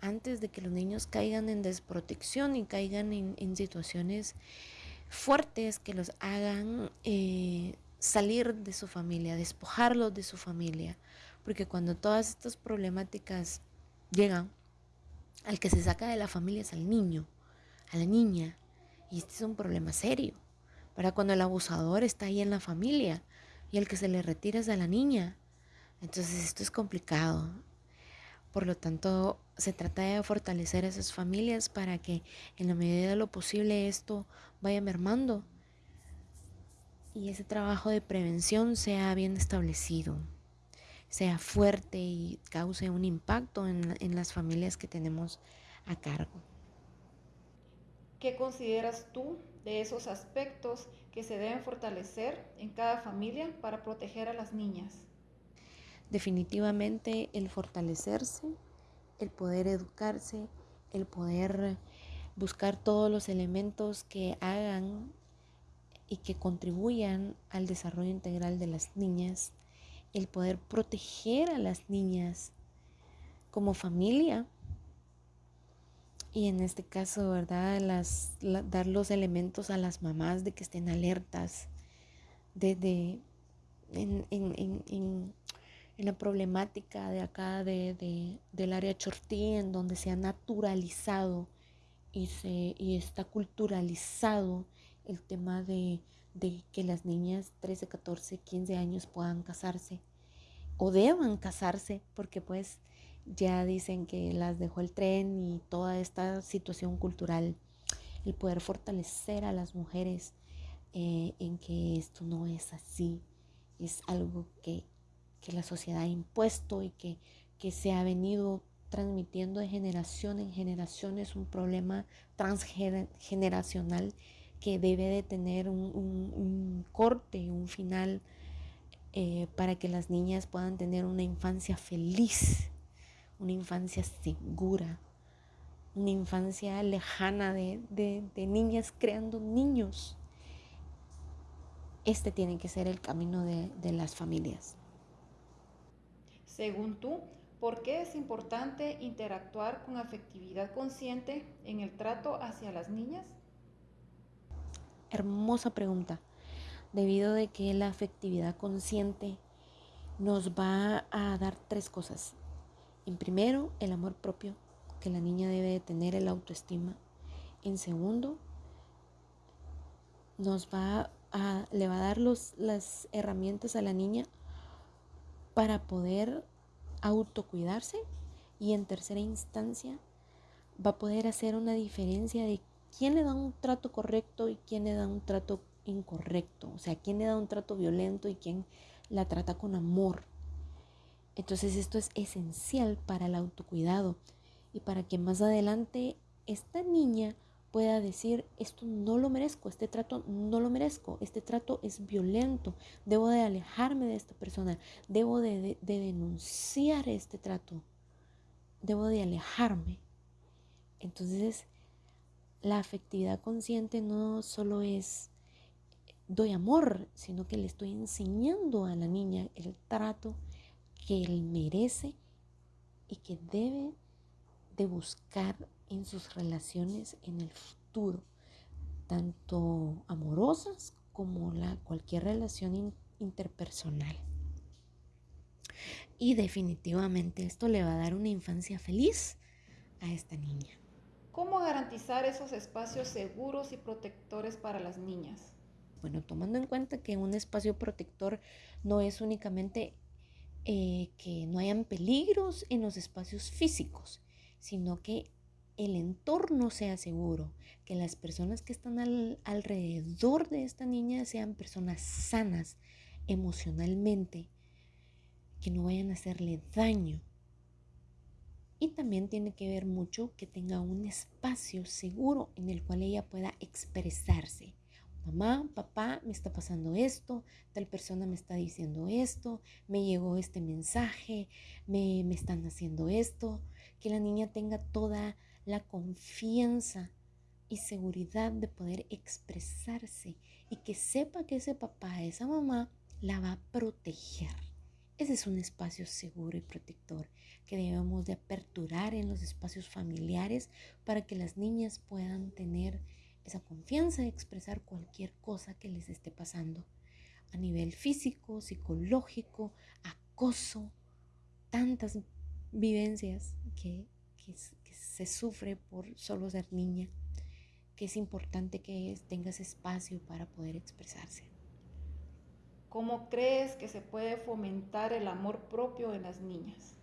antes de que los niños caigan en desprotección y caigan en, situaciones fuertes que los hagan eh, salir de su familia, despojarlos de su familia. Porque cuando todas estas problemáticas llegan, al que se saca de la familia es al niño, a la niña. Y este es un problema serio. Para cuando el abusador está ahí en la familia y el que se le retira es a la niña. Entonces esto es complicado. Por lo tanto, se trata de fortalecer esas familias para que en la medida de lo posible esto vaya mermando y ese trabajo de prevención sea bien establecido, sea fuerte y cause un impacto en las familias que tenemos a cargo.
¿Qué consideras tú de esos aspectos que se deben fortalecer en cada familia para proteger a las niñas.
Definitivamente el fortalecerse, el poder educarse, el poder buscar todos los elementos que hagan y que contribuyan al desarrollo integral de las niñas, el poder proteger a las niñas como familia, y en este caso, ¿verdad? Las, dar los elementos a las mamás de que estén alertas, de, en, en la problemática de acá de, del área Chortí, en donde se ha naturalizado y, se, y está culturalizado el tema de, de que las niñas 13, 14, 15 años puedan casarse o deban casarse, porque pues ya dicen que las dejó el tren y toda esta situación cultural, el poder fortalecer a las mujeres eh, en que esto no es así, es algo que, que la sociedad ha impuesto y que, que se ha venido transmitiendo de generación en generación, es un problema transgeneracional que debe de tener un, un, un corte, un final eh, para que las niñas puedan tener una infancia feliz, una infancia segura, una infancia lejana de, de, de niñas creando niños. Este tiene que ser el camino de, de las familias.
Según tú, ¿por qué es importante interactuar con afectividad consciente en el trato hacia las niñas?
Hermosa pregunta, debido de que la afectividad consciente nos va a dar tres cosas. En primero, el amor propio, que la niña debe de tener, el autoestima. En segundo, nos va a, le va a dar los, las herramientas a la niña para poder autocuidarse. Y en tercera instancia, va a poder hacer una diferencia de quién le da un trato correcto y quién le da un trato incorrecto, o sea, quién le da un trato violento y quién la trata con amor. Entonces esto es esencial para el autocuidado y para que más adelante esta niña pueda decir, esto no lo merezco, este trato no lo merezco, este trato es violento, debo de alejarme de esta persona, debo de, de, de denunciar este trato, debo de alejarme. Entonces, la afectividad consciente no solo es doy amor, sino que le estoy enseñando a la niña el trato que él merece y que debe de buscar en sus relaciones en el futuro, tanto amorosas como la, cualquier relación interpersonal. Y definitivamente esto le va a dar una infancia feliz a esta niña.
¿Cómo garantizar esos espacios seguros y protectores para las niñas?
Bueno, tomando en cuenta que un espacio protector no es únicamente eh, que no hayan peligros en los espacios físicos, sino que el entorno sea seguro, que las personas que están al, alrededor de esta niña sean personas sanas emocionalmente, que no vayan a hacerle daño. Y también tiene que ver mucho que tenga un espacio seguro en el cual ella pueda expresarse. Mamá, papá, me está pasando esto, tal persona me está diciendo esto, me llegó este mensaje, me, me están haciendo esto. Que la niña tenga toda la confianza y seguridad de poder expresarse y que sepa que ese papá, esa mamá, la va a proteger. Ese es un espacio seguro y protector que debemos de aperturar en los espacios familiares para que las niñas puedan tener esa confianza de expresar cualquier cosa que les esté pasando a nivel físico, psicológico, acoso, tantas vivencias que, que, que se sufre por solo ser niña, que es importante que tengas espacio para poder expresarse.
¿Cómo crees que se puede fomentar el amor propio en las niñas?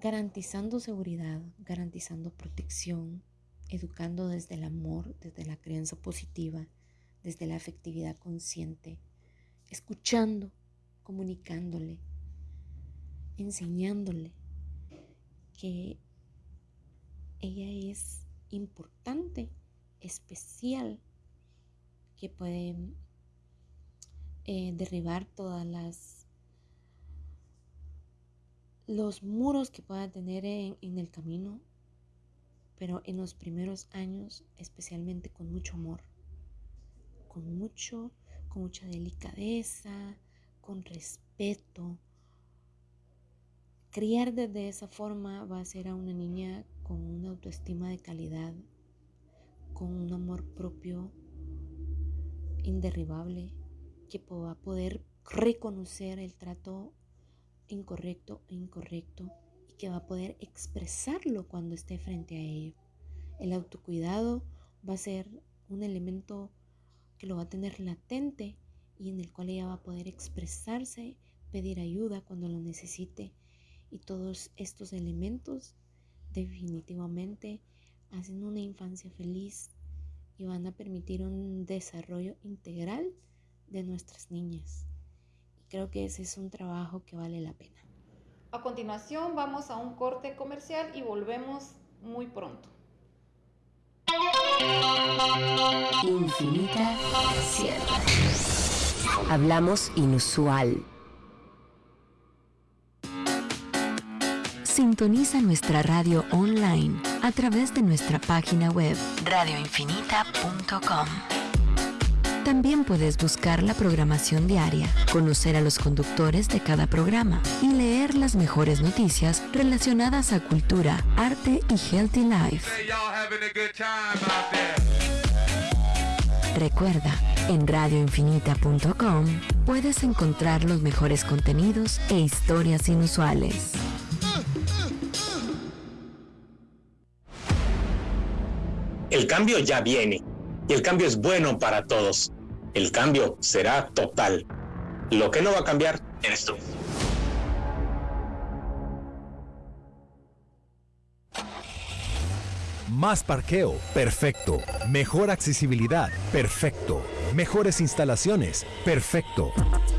Garantizando seguridad, garantizando protección, educando desde el amor, desde la creencia positiva, desde la afectividad consciente, escuchando, comunicándole, enseñándole que ella es importante, especial, que puede eh, derribar todas las los muros que pueda tener en, en el camino, pero en los primeros años especialmente con mucho amor, con mucho, con mucha delicadeza, con respeto. Criar desde esa forma va a ser a una niña con una autoestima de calidad, con un amor propio inderribable, que va a poder reconocer el trato incorrecto e incorrecto que va a poder expresarlo cuando esté frente a ello. El autocuidado va a ser un elemento que lo va a tener latente y en el cual ella va a poder expresarse, pedir ayuda cuando lo necesite. Y todos estos elementos definitivamente hacen una infancia feliz y van a permitir un desarrollo integral de nuestras niñas. Y creo que ese es un trabajo que vale la pena.
A continuación vamos a un corte comercial y volvemos muy pronto.
Infinita Hablamos inusual. Sintoniza nuestra radio online a través de nuestra página web radioinfinita.com. También puedes buscar la programación diaria, conocer a los conductores de cada programa y leer las mejores noticias relacionadas a cultura, arte y healthy life. Recuerda, en radioinfinita.com puedes encontrar los mejores contenidos e historias inusuales.
El cambio ya viene y el cambio es bueno para todos. El cambio será total. Lo que no va a cambiar eres tú.
Más parqueo, perfecto. Mejor accesibilidad, perfecto. Mejores instalaciones, perfecto.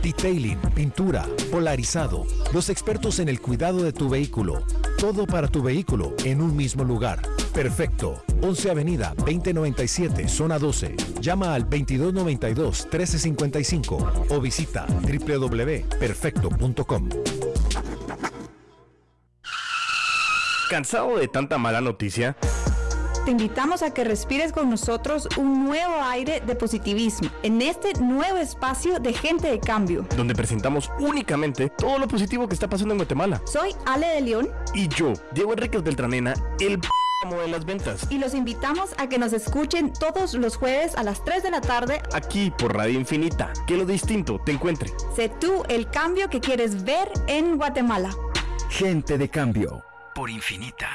Detailing, pintura, polarizado. Los expertos en el cuidado de tu vehículo. Todo para tu vehículo en un mismo lugar. Perfecto. 11 Avenida 2097, zona 12. Llama al 2292-1355 o visita www.perfecto.com.
¿Cansado de tanta mala noticia?
Te invitamos a que respires con nosotros un nuevo aire de positivismo en este nuevo espacio de Gente de Cambio.
Donde presentamos únicamente todo lo positivo que está pasando en Guatemala.
Soy Ale de León.
Y yo, Diego Enríquez Beltranena, el de las ventas.
Y los invitamos a que nos escuchen todos los jueves a las 3 de la tarde.
Aquí por Radio Infinita. Que lo distinto te encuentre.
Sé tú el cambio que quieres ver en Guatemala.
Gente de cambio.
Por Infinita.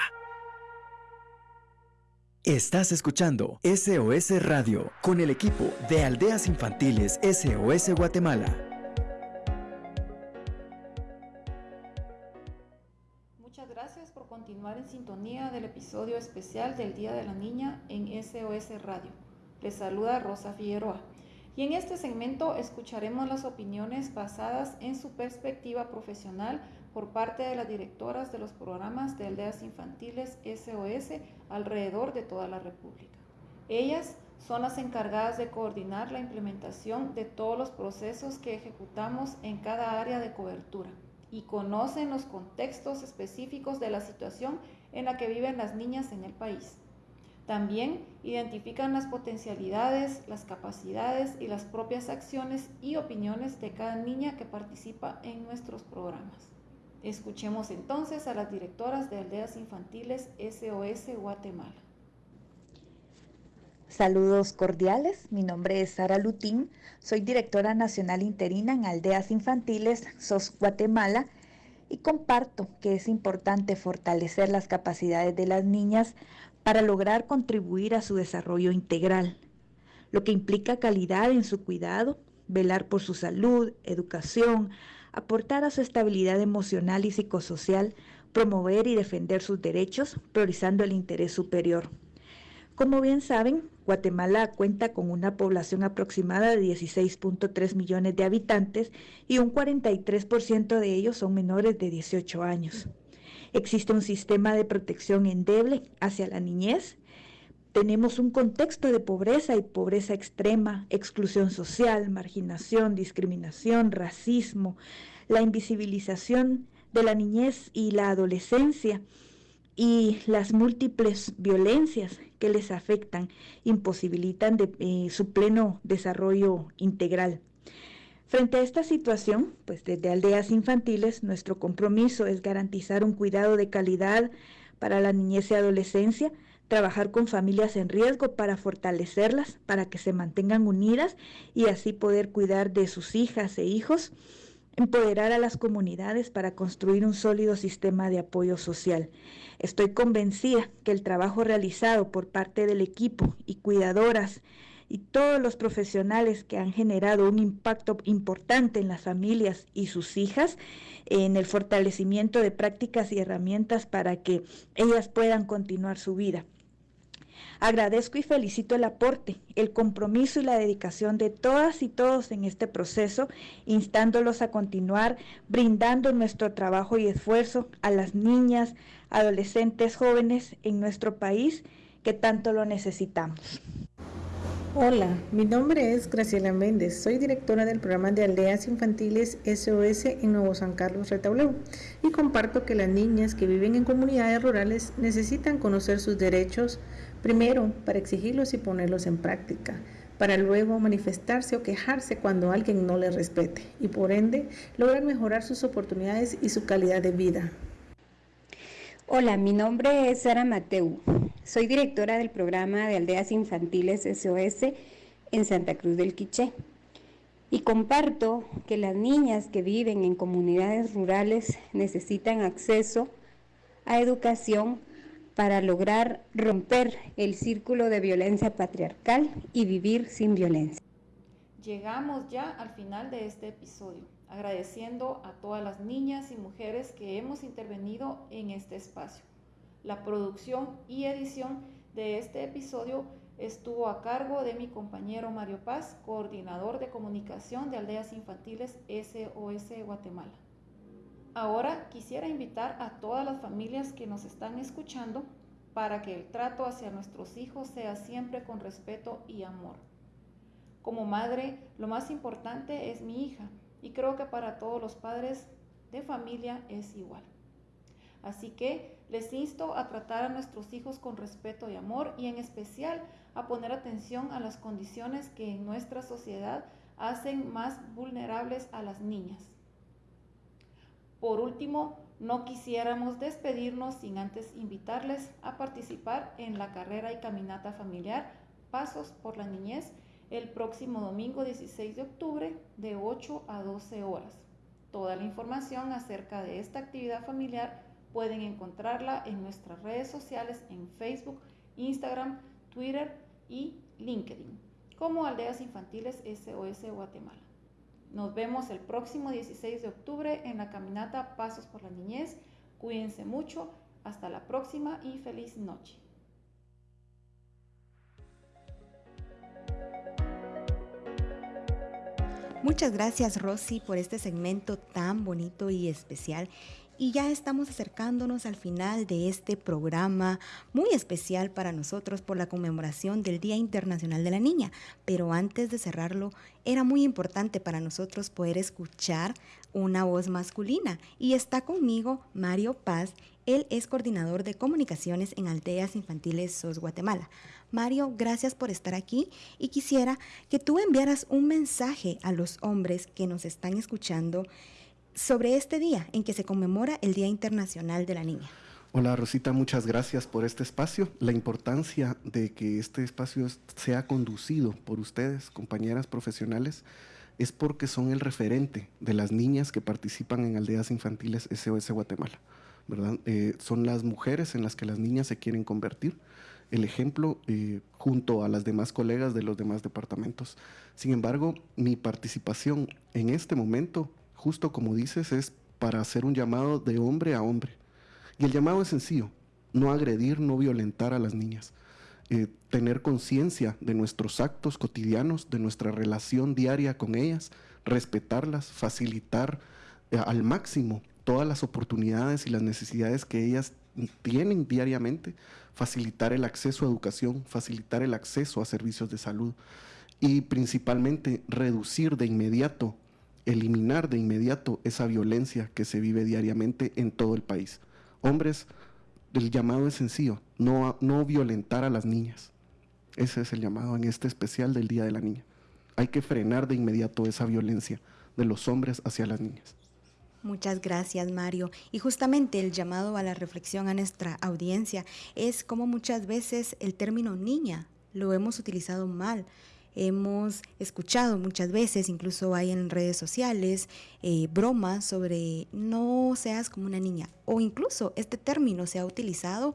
Estás escuchando SOS Radio con el equipo de Aldeas Infantiles SOS Guatemala.
En sintonía del episodio especial del Día de la Niña en SOS Radio. Les saluda Rosa Figueroa. Y en este segmento escucharemos las opiniones basadas en su perspectiva profesional por parte de las directoras de los programas de aldeas infantiles SOS alrededor de toda la República. Ellas son las encargadas de coordinar la implementación de todos los procesos que ejecutamos en cada área de cobertura y conocen los contextos específicos de la situación en la que viven las niñas en el país. También identifican las potencialidades, las capacidades y las propias acciones y opiniones de cada niña que participa en nuestros programas. Escuchemos entonces a las directoras de aldeas infantiles SOS Guatemala.
Saludos cordiales, mi nombre es Sara Lutín, soy directora nacional interina en Aldeas Infantiles SOS Guatemala y comparto que es importante fortalecer las capacidades de las niñas para lograr contribuir a su desarrollo integral, lo que implica calidad en su cuidado, velar por su salud, educación, aportar a su estabilidad emocional y psicosocial, promover y defender sus derechos, priorizando el interés superior. Como bien saben, Guatemala cuenta con una población aproximada de 16.3 millones de habitantes y un 43% de ellos son menores de 18 años. Existe un sistema de protección endeble hacia la niñez. Tenemos un contexto de pobreza y pobreza extrema, exclusión social, marginación, discriminación, racismo, la invisibilización de la niñez y la adolescencia y las múltiples violencias que les afectan imposibilitan eh, su pleno desarrollo integral. Frente a esta situación, pues desde aldeas infantiles, nuestro compromiso es garantizar un cuidado de calidad para la niñez y adolescencia, trabajar con familias en riesgo para fortalecerlas, para que se mantengan unidas y así poder cuidar de sus hijas e hijos, empoderar a las comunidades para construir un sólido sistema de apoyo social. Estoy convencida que el trabajo realizado por parte del equipo y cuidadoras y todos los profesionales que han generado un impacto importante en las familias y sus hijas, en el fortalecimiento de prácticas y herramientas para que ellas puedan continuar su vida. Agradezco y felicito el aporte, el compromiso y la dedicación de todas y todos en este proceso, instándolos a continuar brindando nuestro trabajo y esfuerzo a las niñas, adolescentes, jóvenes en nuestro país que tanto lo necesitamos.
Hola, mi nombre es Graciela Méndez, soy directora del programa de aldeas infantiles SOS en Nuevo San Carlos Retauleu y comparto que las niñas que viven en comunidades rurales necesitan conocer sus derechos, primero para exigirlos y ponerlos en práctica, para luego manifestarse o quejarse cuando alguien no les respete y por ende lograr mejorar sus oportunidades y su calidad de vida.
Hola, mi nombre es Sara Mateu. Soy directora del programa de Aldeas Infantiles SOS en Santa Cruz del Quiché. Y comparto que las niñas que viven en comunidades rurales necesitan acceso a educación para lograr romper el círculo de violencia patriarcal y vivir sin violencia.
Llegamos ya al final de este episodio agradeciendo a todas las niñas y mujeres que hemos intervenido en este espacio. La producción y edición de este episodio estuvo a cargo de mi compañero Mario Paz, coordinador de comunicación de Aldeas Infantiles SOS Guatemala. Ahora quisiera invitar a todas las familias que nos están escuchando para que el trato hacia nuestros hijos sea siempre con respeto y amor. Como madre, lo más importante es mi hija, y creo que para todos los padres de familia es igual. Así que les insto a tratar a nuestros hijos con respeto y amor y en especial a poner atención a las condiciones que en nuestra sociedad hacen más vulnerables a las niñas. Por último, no quisiéramos despedirnos sin antes invitarles a participar en la carrera y caminata familiar Pasos por la Niñez el próximo domingo 16 de octubre de 8 a 12 horas. Toda la información acerca de esta actividad familiar pueden encontrarla en nuestras redes sociales en Facebook, Instagram, Twitter y LinkedIn como Aldeas Infantiles SOS Guatemala. Nos vemos el próximo 16 de octubre en la caminata Pasos por la Niñez. Cuídense mucho. Hasta la próxima y feliz noche.
Muchas gracias Rosy por este segmento tan bonito y especial. Y ya estamos acercándonos al final de este programa muy especial para nosotros por la conmemoración del Día Internacional de la Niña. Pero antes de cerrarlo, era muy importante para nosotros poder escuchar una voz masculina. Y está conmigo Mario Paz. Él es coordinador de comunicaciones en Aldeas Infantiles SOS Guatemala. Mario, gracias por estar aquí y quisiera que tú enviaras un mensaje a los hombres que nos están escuchando sobre este día en que se conmemora el Día Internacional de la Niña.
Hola Rosita, muchas gracias por este espacio. La importancia de que este espacio sea conducido por ustedes, compañeras profesionales, es porque son el referente de las niñas que participan en aldeas infantiles SOS Guatemala. ¿verdad? Eh, son las mujeres en las que las niñas se quieren convertir el ejemplo eh, junto a las demás colegas de los demás departamentos. Sin embargo, mi participación en este momento, justo como dices, es para hacer un llamado de hombre a hombre. Y el llamado es sencillo, no agredir, no violentar a las niñas. Eh, tener conciencia de nuestros actos cotidianos, de nuestra relación diaria con ellas, respetarlas, facilitar eh, al máximo todas las oportunidades y las necesidades que ellas tienen diariamente, facilitar el acceso a educación, facilitar el acceso a servicios de salud y principalmente reducir de inmediato, eliminar de inmediato esa violencia que se vive diariamente en todo el país. Hombres, el llamado es sencillo, no, no violentar a las niñas. Ese es el llamado en este especial del Día de la Niña. Hay que frenar de inmediato esa violencia de los hombres hacia las niñas.
Muchas gracias, Mario. Y justamente el llamado a la reflexión a nuestra audiencia es como muchas veces el término niña lo hemos utilizado mal. Hemos escuchado muchas veces, incluso hay en redes sociales, eh, bromas sobre no seas como una niña. O incluso este término se ha utilizado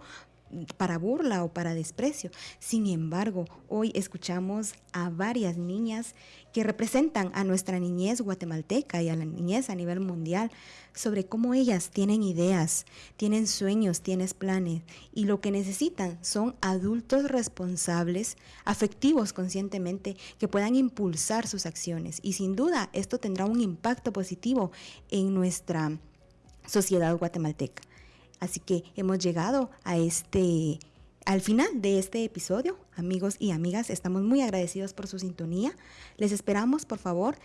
para burla o para desprecio. Sin embargo, hoy escuchamos a varias niñas que representan a nuestra niñez guatemalteca y a la niñez a nivel mundial sobre cómo ellas tienen ideas, tienen sueños, tienen planes y lo que necesitan son adultos responsables, afectivos conscientemente, que puedan impulsar sus acciones. Y sin duda esto tendrá un impacto positivo en nuestra sociedad guatemalteca. Así que hemos llegado a este al final de este episodio, amigos y amigas, estamos muy agradecidos por su sintonía. Les esperamos, por favor,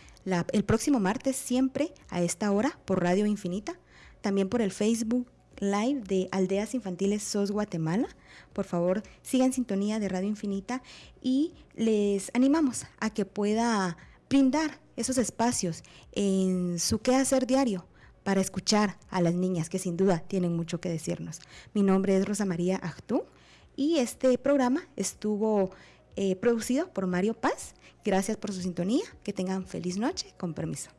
el próximo martes siempre a esta hora por Radio Infinita, también por el Facebook Live de Aldeas Infantiles SOS Guatemala. Por favor, sigan sintonía de Radio Infinita y les animamos a que pueda brindar esos espacios en su quehacer diario para escuchar a las niñas que sin duda tienen mucho que decirnos. Mi nombre es Rosa María Achtú y este programa estuvo eh, producido por Mario Paz. Gracias por su sintonía. Que tengan feliz noche. Con permiso.